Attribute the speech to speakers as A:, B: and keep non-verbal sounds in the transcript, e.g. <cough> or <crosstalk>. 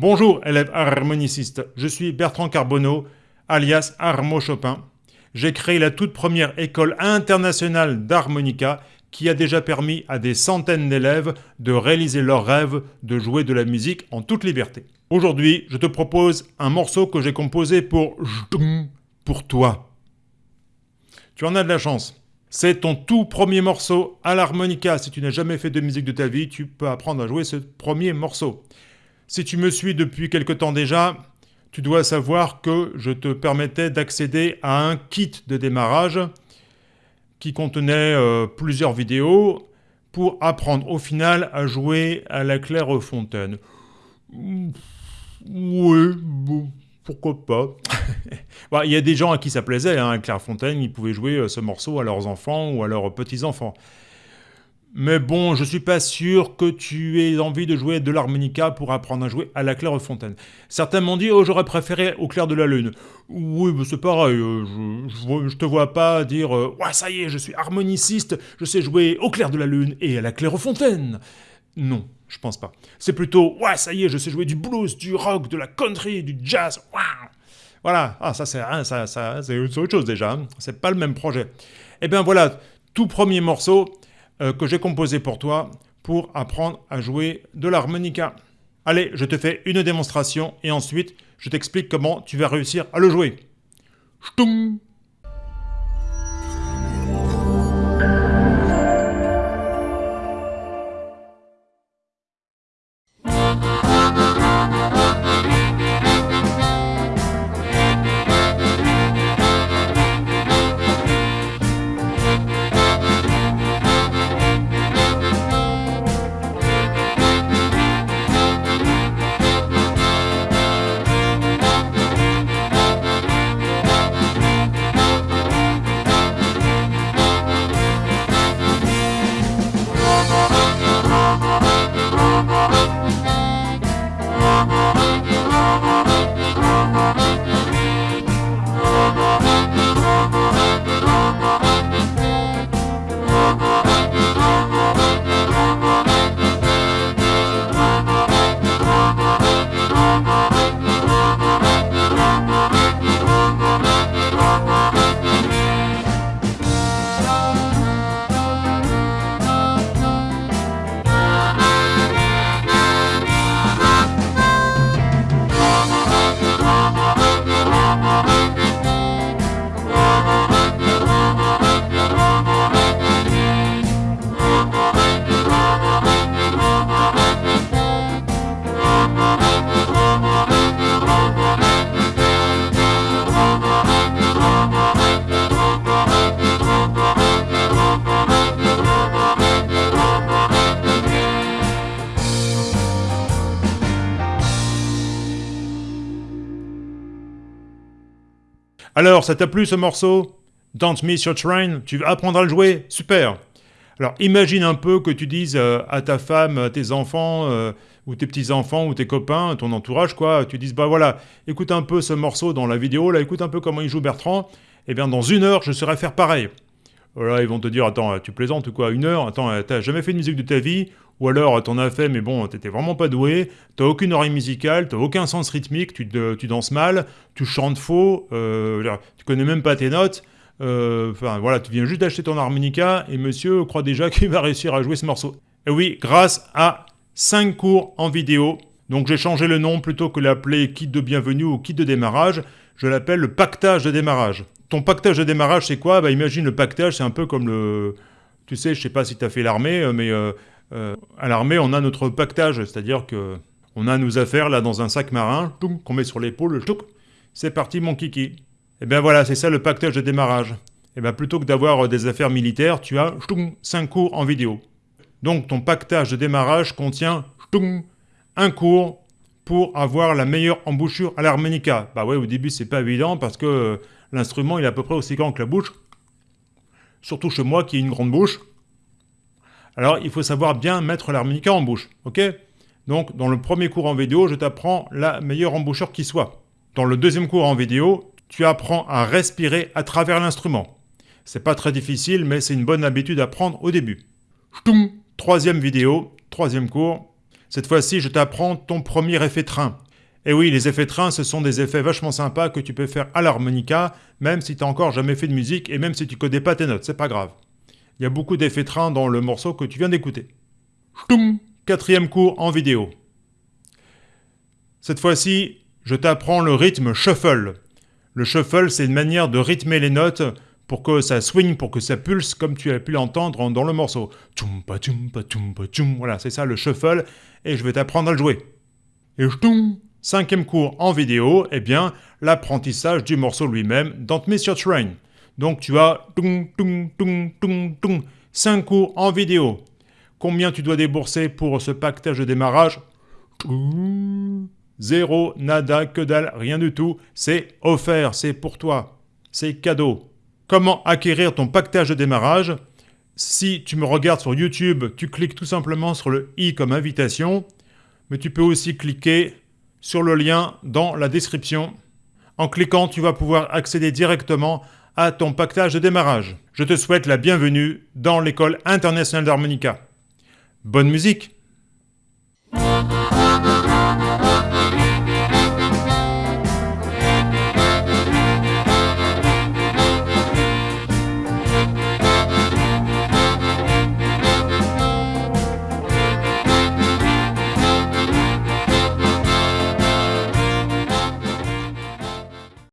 A: Bonjour élèves harmonicistes, je suis Bertrand Carbonneau, alias Armo Chopin. J'ai créé la toute première école internationale d'harmonica qui a déjà permis à des centaines d'élèves de réaliser leur rêve de jouer de la musique en toute liberté. Aujourd'hui, je te propose un morceau que j'ai composé pour pour toi. Tu en as de la chance. C'est ton tout premier morceau à l'harmonica. Si tu n'as jamais fait de musique de ta vie, tu peux apprendre à jouer ce premier morceau. Si tu me suis depuis quelque temps déjà, tu dois savoir que je te permettais d'accéder à un kit de démarrage qui contenait euh, plusieurs vidéos pour apprendre au final à jouer à la clairefontaine. Oui, pourquoi pas <laughs> bah, Il y a des gens à qui ça plaisait, hein, Clairefontaine, ils pouvaient jouer euh, ce morceau à leurs enfants ou à leurs petits-enfants. Mais bon, je suis pas sûr que tu aies envie de jouer de l'harmonica pour apprendre à jouer à la clairefontaine. Certains m'ont dit « Oh, j'aurais préféré au clair de la lune ». Oui, c'est pareil, euh, je, je, te vois pas dire euh, Ouais, ça y est, je suis harmoniciste, je sais jouer au clair de la lune et à la clairefontaine ». Non, je pense pas. C'est plutôt « Ouais, ça y est, je sais jouer du blues, du rock, de la country, du jazz, Voilà, ah, ça c'est hein, ça, autre chose déjà, hein. c'est pas le même projet. Eh bien voilà, tout premier morceau, euh, que j'ai composé pour toi pour apprendre à jouer de l'harmonica. Allez, je te fais une démonstration et ensuite je t'explique comment tu vas réussir à le jouer. Alors, ça t'a plu ce morceau? Don't Miss Your Train Tu vas apprendre à le jouer? Super. Alors, imagine un peu que tu dises euh, à ta femme, à tes enfants, euh, ou tes petits-enfants, ou tes copains, ton entourage, quoi, tu dises, bah voilà, écoute un peu ce morceau dans la vidéo, là, écoute un peu comment il joue Bertrand, et eh bien dans une heure, je saurais faire pareil. Voilà, ils vont te dire, attends, tu plaisantes ou quoi, une heure? Attends, t'as jamais fait de musique de ta vie? Ou alors, t'en as fait, mais bon, t'étais vraiment pas doué, t'as aucune oreille musicale, t'as aucun sens rythmique, tu, danses mal, tu chantes faux, euh, tu connais même pas tes notes, euh, enfin voilà, tu viens juste d'acheter ton harmonica, et monsieur croit déjà <laughs> qu'il va réussir à jouer ce morceau. Et oui, grâce à 5 cours en vidéo, donc j'ai changé le nom plutôt que l'appeler kit de bienvenue ou kit de démarrage, je l'appelle le pactage de démarrage. Ton pactage de démarrage, c'est quoi? Bah, Imagine le pactage, c'est un peu comme le... Tu sais, je sais pas si tu as fait l'armée, euh, mais euh, euh, à l'armée, on a notre pactage, c'est-à-dire que on a nos affaires là dans un sac marin, qu'on met sur l'épaule, c'est parti mon kiki. Et eh bien voilà, c'est ça le pactage de démarrage. Et eh bien plutôt que d'avoir des affaires militaires, tu as 5 cours en vidéo. Donc ton pactage de démarrage contient un cours pour avoir la meilleure embouchure à l'harmonica. Bah ouais, au début c'est pas évident parce que l'instrument il est à peu près aussi grand que la bouche, surtout chez moi qui ai une grande bouche. Alors il faut savoir bien mettre l'harmonica en bouche, ok? Donc dans le premier cours en vidéo, je t'apprends la meilleure embouchure qui soit. Dans le deuxième cours en vidéo, tu apprends à respirer à travers l'instrument. C'est pas très difficile, mais c'est une bonne habitude à prendre au début. Troisième vidéo, troisième cours. Cette fois-ci, je t'apprends ton premier effet train. Et oui, les effets train, ce sont des effets vachement sympas que tu peux faire à l'harmonica, même si tu n'as encore jamais fait de musique et même si tu connais pas tes notes, c'est pas grave. Il y a beaucoup d'effets train dans le morceau que tu viens d'écouter. Quatrième cours en vidéo. Cette fois-ci, je t'apprends le rythme shuffle. Le shuffle, c'est une manière de rythmer les notes pour que ça swing, pour que ça pulse comme tu as pu l'entendre dans le morceau. Voilà, c'est ça le shuffle et je vais t'apprendre à le jouer. Et cinquième cours en vidéo, eh bien, l'apprentissage du morceau lui-même, Don't Miss Train. Donc tu as cinq cours en vidéo. Combien tu dois débourser pour ce pactage de démarrage? Zéro, nada, que dalle, rien du tout. C'est offert, c'est pour toi. C'est cadeau. Comment acquérir ton pactage de démarrage? Si tu me regardes sur YouTube, tu cliques tout simplement sur le i comme invitation, mais tu peux aussi cliquer sur le lien dans la description. En cliquant, tu vas pouvoir accéder directement à ton pactage de démarrage. Je te souhaite la bienvenue dans l'école internationale d'harmonica. Bonne musique